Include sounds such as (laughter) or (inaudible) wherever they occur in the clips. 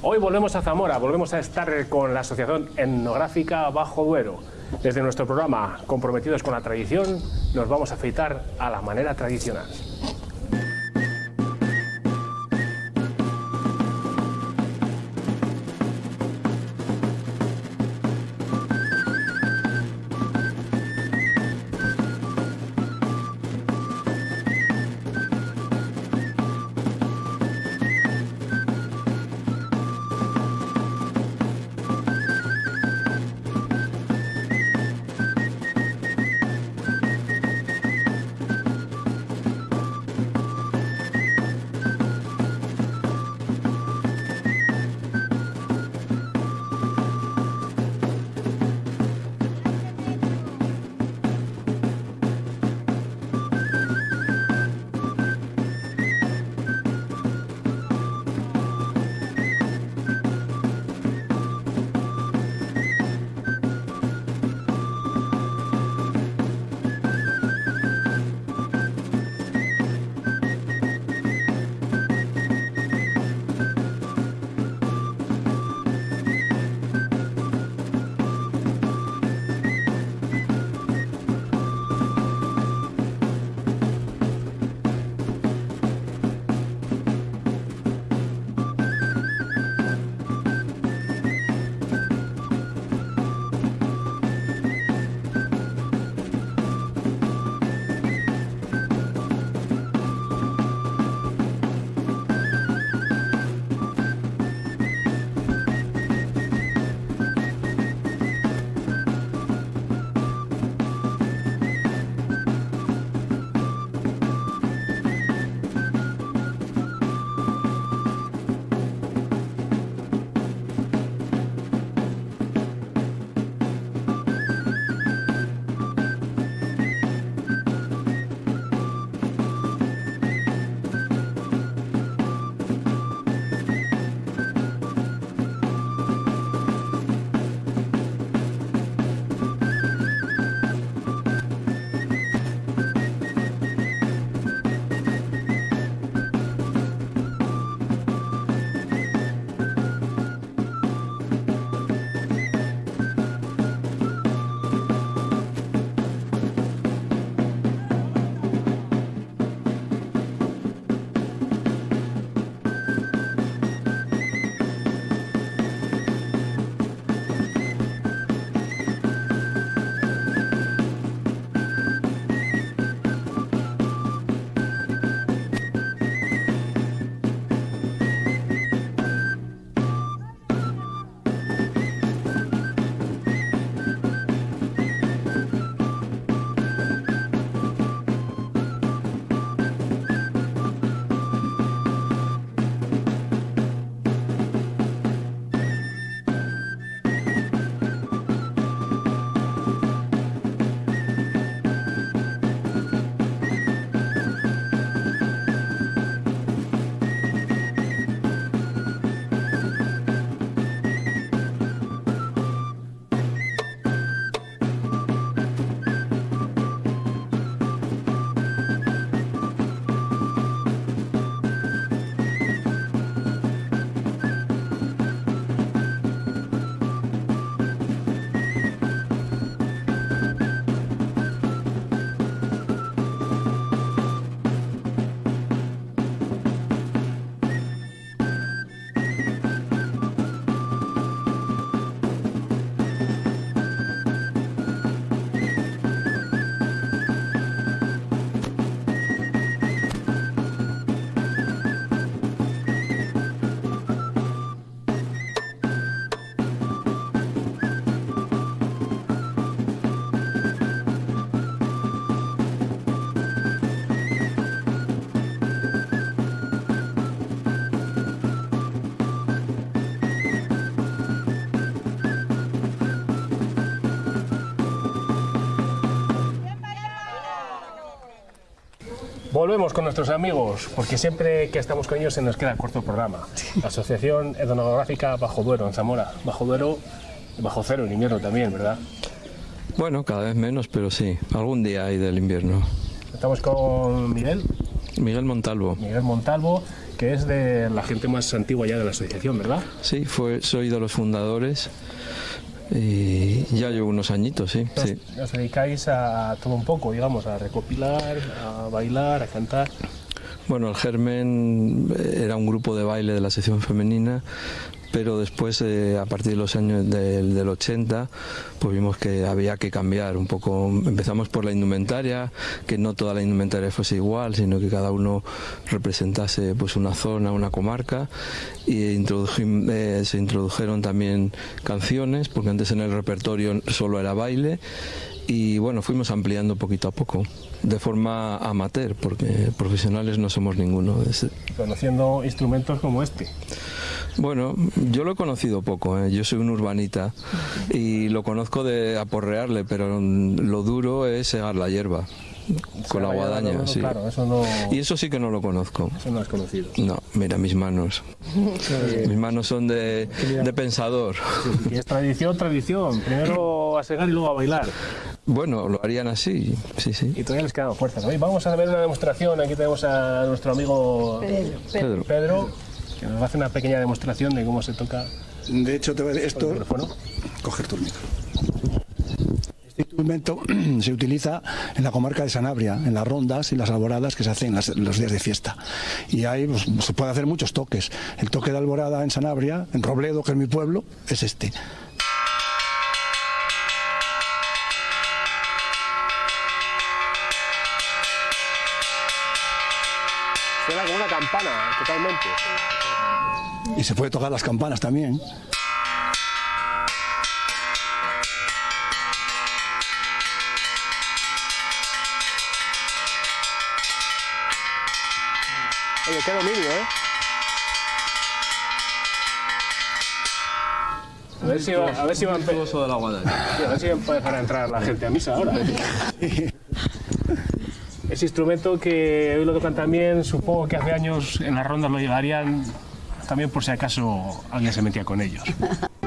Hoy volvemos a Zamora, volvemos a estar con la Asociación Etnográfica Bajo Duero. Desde nuestro programa Comprometidos con la Tradición, nos vamos a afeitar a la manera tradicional. Volvemos con nuestros amigos, porque siempre que estamos con ellos se nos queda corto el programa. (laughs) La Asociación Etnográfica Bajo Duero, en Zamora. Bajo Duero, bajo cero en invierno también, ¿verdad? Bueno, cada vez menos, pero sí. Algún día hay del invierno. Estamos con Miguel. Miguel Montalvo. Miguel Montalvo, que es de la gente más antigua ya de la asociación, ¿verdad? Sí, fue, soy de los fundadores y ya llevo unos añitos, sí. Os, sí. os dedicáis a todo un poco, digamos, a recopilar, a bailar, a cantar. Bueno, el Germen era un grupo de baile de la sección femenina, pero después, eh, a partir de los años del, del 80, pues vimos que había que cambiar un poco. Empezamos por la indumentaria, que no toda la indumentaria fuese igual, sino que cada uno representase pues una zona, una comarca, y eh, se introdujeron también canciones, porque antes en el repertorio solo era baile, y bueno, fuimos ampliando poquito a poco, de forma amateur, porque profesionales no somos ninguno. Conociendo instrumentos como este. Bueno, yo lo he conocido poco, ¿eh? yo soy un urbanita y lo conozco de aporrearle, pero lo duro es segar la hierba con la guadaña, ¿no? sí. Claro, eso no, Y eso sí que no lo conozco. eso no es conocido. No, mira mis manos. Mis manos son de, de pensador. Y es tradición, tradición. Primero a segar y luego a bailar. Bueno, lo harían así, sí, sí. Y todavía les quedan fuerzas. Hoy vamos a ver una demostración. Aquí tenemos a nuestro amigo Pedro. Pedro, que nos va a hacer una pequeña demostración de cómo se toca De hecho, te voy a decir esto, coger tu micro. Este instrumento (clears throat) se utiliza en la comarca de Sanabria, en las rondas y las alboradas que se hacen los días de fiesta. Y ahí pues, se puede hacer muchos toques. El toque de alborada en Sanabria, en Robledo, que es mi pueblo, es este. Suena como una campana, totalmente. Y se puede tocar las campanas también. Oye, qué dominio, ¿eh? A ver si va, a ver si va a de la a ver si va a a entrar la gente a misa ahora. (laughs) Ese instrumento que hoy lo tocan también, supongo que hace años en las rondas lo llevarían también por si acaso alguien se metía con ellos. (laughs)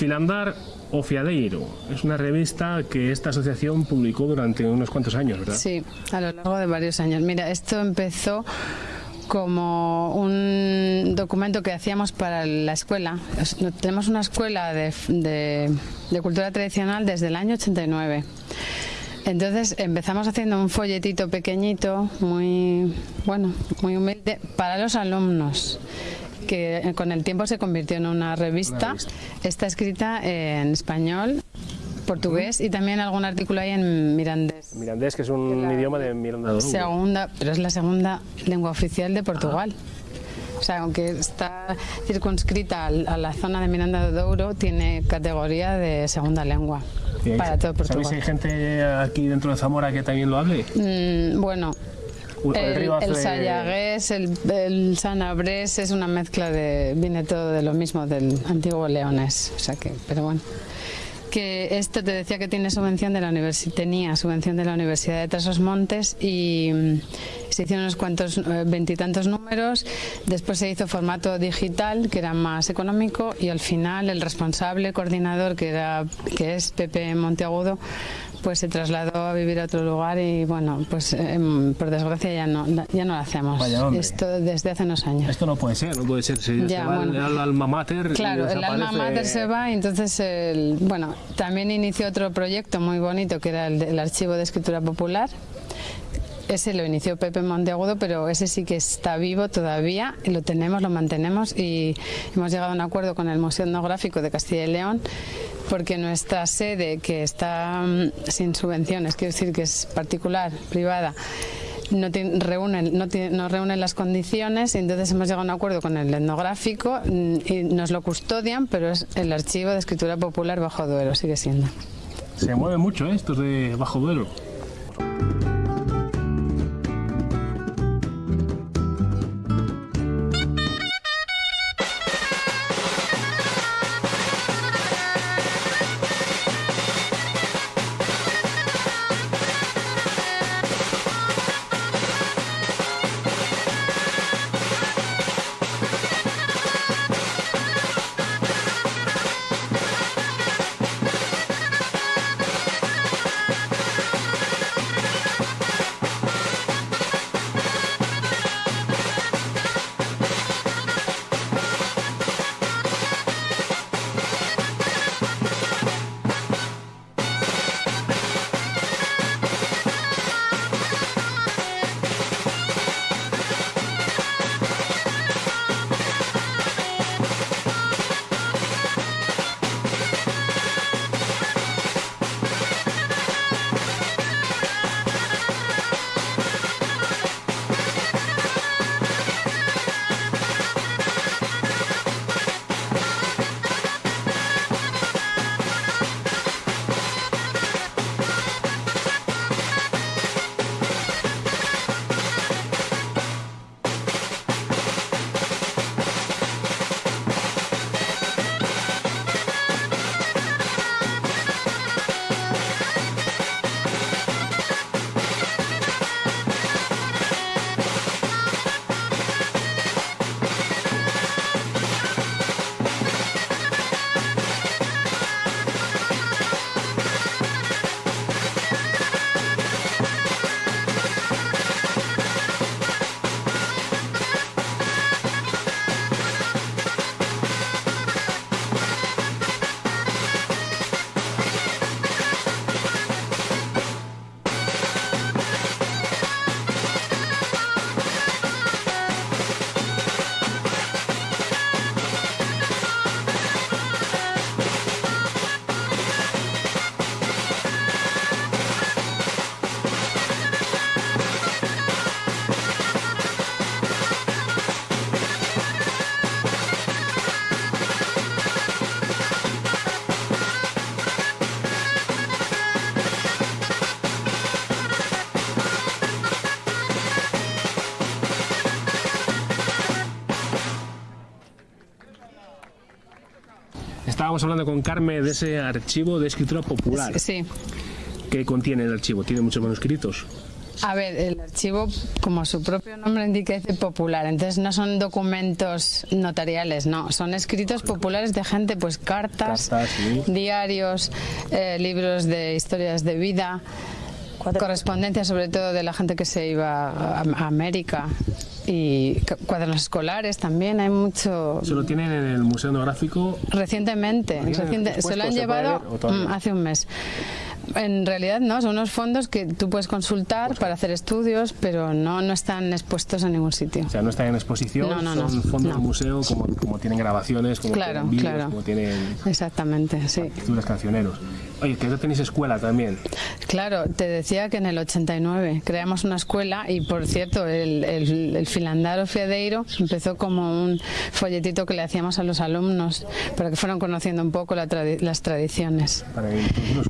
Filandar o Fiadeiro. Es una revista que esta asociación publicó durante unos cuantos años, ¿verdad? Sí, a lo largo de varios años. Mira, esto empezó como un documento que hacíamos para la escuela. Es- Tenemos una escuela de cultura tradicional desde el año 89. Entonces empezamos haciendo un folletito pequeñito, muy bueno, muy humilde, para los alumnos, que eh, con el tiempo se convirtió en una revista. Está escrita en español, portugués y también algún artículo hay en mirandés. Mirandés, que es un idioma de Miranda. Segunda, pero es la segunda lengua oficial de Portugal. O sea, aunque está circunscrita a la zona de Miranda do Douro, tiene categoría de segunda lengua ahí para todo ¿Sabéis si hay Portugal. gente aquí dentro de Zamora que también lo hable? Mm, bueno, El, río el sayagués, el, el sanabrés es una mezcla de. viene todo de lo mismo del antiguo leonés. O sea que, pero bueno. Que esto te decía que tiene subvención de la universidad, tenía subvención de la Universidad de Trasos Montes y mm, se hicieron unos cuantos, eh, veintitantos números. Después se hizo formato digital, que era más económico, y al final el responsable coordinador, que era que es Pepe Monteagudo, pues se trasladó a vivir a otro lugar y bueno, pues em, por desgracia ya no, ya no lo hacemos. Esto desde hace unos años. Esto no puede ser, no puede ser. Si Ya, se va el, el alma mater. Claro, el alma mater se va y entonces, el, bueno, también inició otro proyecto muy bonito que era el del Archivo de Escritura Popular. Ese lo inició Pepe Monteagudo, pero ese sí que está vivo todavía, lo tenemos, lo mantenemos y hemos llegado a un acuerdo con el Museo Etnográfico de Castilla y León porque nuestra sede, que está mm, sin subvenciones, quiero decir que es particular, privada, no, tiene- reúnen, no, tiene- no las condiciones y entonces hemos llegado a un acuerdo con el etnográfico mm, y nos lo custodian, pero es el archivo de escritura popular Bajo Duero, sigue siendo. Se mueven mucho ¿eh? estos de Bajo Duero. Estábamos hablando con Carmen de ese archivo de escritura popular. Sí, ¿Qué contiene el archivo? ¿Tiene muchos manuscritos? A ver, el archivo, como su propio nombre indica, dice popular. Entonces no son documentos notariales, no. Son escritos populares de gente, pues cartas, Cartas, sí. diarios, eh, libros de historias de vida, correspondencia sobre todo de la gente que se iba a, a América y cu- cuadernos escolares también. Hay mucho. ¿Se lo tienen en el Museo Etnográfico? Recientemente, ¿Lo tienen reciente- se lo han ¿Se puede llevado mm, hace un mes. En realidad no, son unos fondos que tú puedes consultar para hacer estudios, pero no, no están expuestos en ningún sitio. O sea, no están en exposición, No, no, no. son fondos del museo, como, como tienen grabaciones, como Claro, tienen vídeos, claro. como tienen Exactamente, sí. partituras cancioneros. Oye, que no tenéis escuela también. Claro, te decía que en el 89 creamos una escuela y, por cierto, el, el, el Filandaro Fiedeiro empezó como un folletito que le hacíamos a los alumnos para que fueran conociendo un poco la tradi- las tradiciones. Para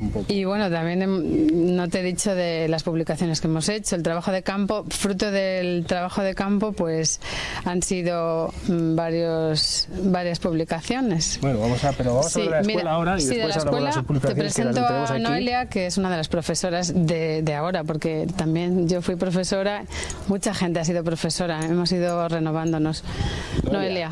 un poco. Y bueno, también no te he dicho de las publicaciones que hemos hecho. El trabajo de campo, fruto del trabajo de campo, pues han sido mm, varios, varias publicaciones. Bueno, vamos a, pero vamos a Sí, hablar de la escuela mira, ahora y sí, de después la hablamos de escuela las publicaciones que presento tenemos a aquí. Noelia, que es una de las profesoras de, de ahora, porque también yo fui profesora, mucha gente ha sido profesora, hemos ido renovándonos. Noelia.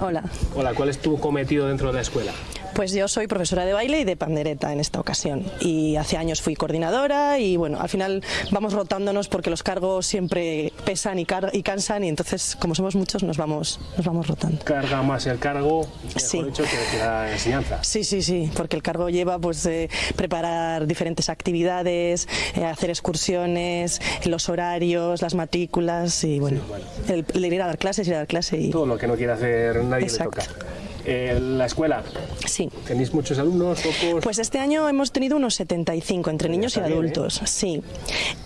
Hola, Hola, ¿cuál es tu cometido dentro de la escuela? Pues yo soy profesora de baile y de pandereta en esta ocasión y hace años fui coordinadora y bueno, al final vamos rotándonos porque los cargos siempre pesan y, car- y cansan y entonces como somos muchos nos vamos, nos vamos rotando. Carga más el cargo, mejor Sí. dicho, que, la enseñanza. Sí, sí, sí, porque el cargo lleva pues eh, preparar diferentes actividades, eh, hacer excursiones, los horarios, las matrículas y bueno, el, el ir a dar clases, ir a dar clase y Todo lo que no quiere hacer nadie Exacto. le toca. Eh, la escuela, sí. ¿tenéis muchos alumnos, pocos? Pues este año hemos tenido unos 75 entre niños y bien, ¿eh? adultos, sí.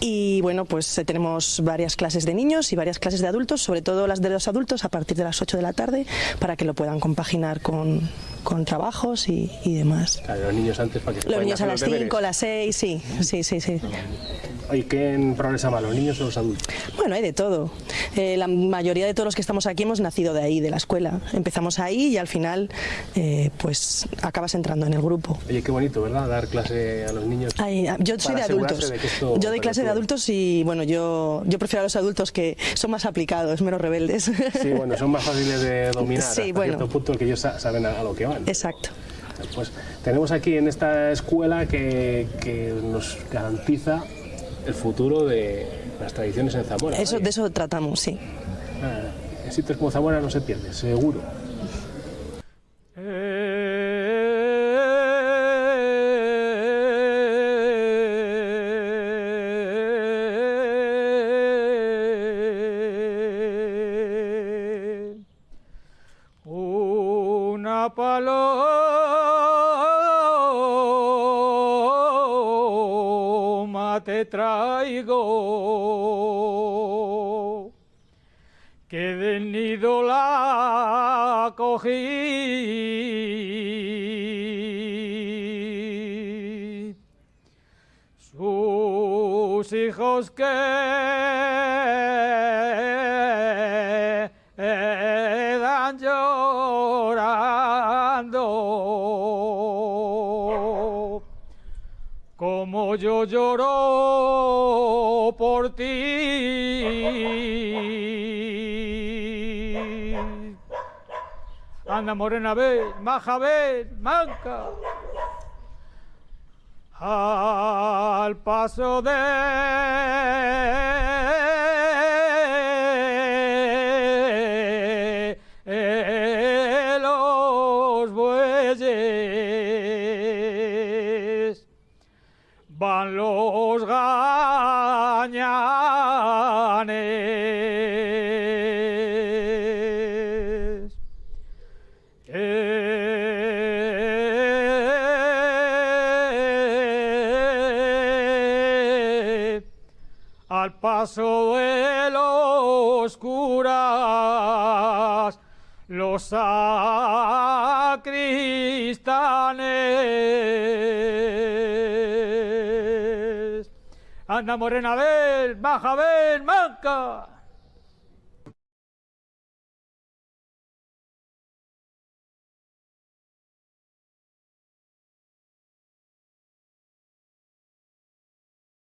Y bueno, pues eh, tenemos varias clases de niños y varias clases de adultos, sobre todo las de los adultos a partir de las 8 de la tarde, para que lo puedan compaginar con, con trabajos y, y demás. Claro, los niños antes para que se Los niños a las los deberes. 5, a las 6, sí, sí, sí, sí. Oye, ¿quién progresa más, los niños o los adultos? Bueno, hay de todo. Eh, la mayoría de todos los que estamos aquí hemos nacido de ahí, de la escuela. Empezamos ahí y al final, eh, pues acabas entrando en el grupo. Oye, qué bonito, ¿verdad? Dar clase a los niños. Ay, yo soy de adultos. de yo doy clase de adultos y bueno, yo, yo prefiero a los adultos que son más aplicados, menos rebeldes. Sí, bueno, son más fáciles de dominar (laughs) Sí, hasta bueno. cierto punto que ellos sa- saben a lo que van. Exacto. Pues tenemos aquí en esta escuela que, que nos garantiza el futuro de las tradiciones en Zamora. Eso, de eso tratamos, sí. Ah, en sitios como Zamora no se pierde, seguro. Paloma te traigo, que del nido la cogí. Sus hijos quedan como yo lloro por ti. Anda morena, ven, maja, ven, manca. Al paso de paso de los curas, los sacristanes. Anda morena, ven, baja, ven, manca.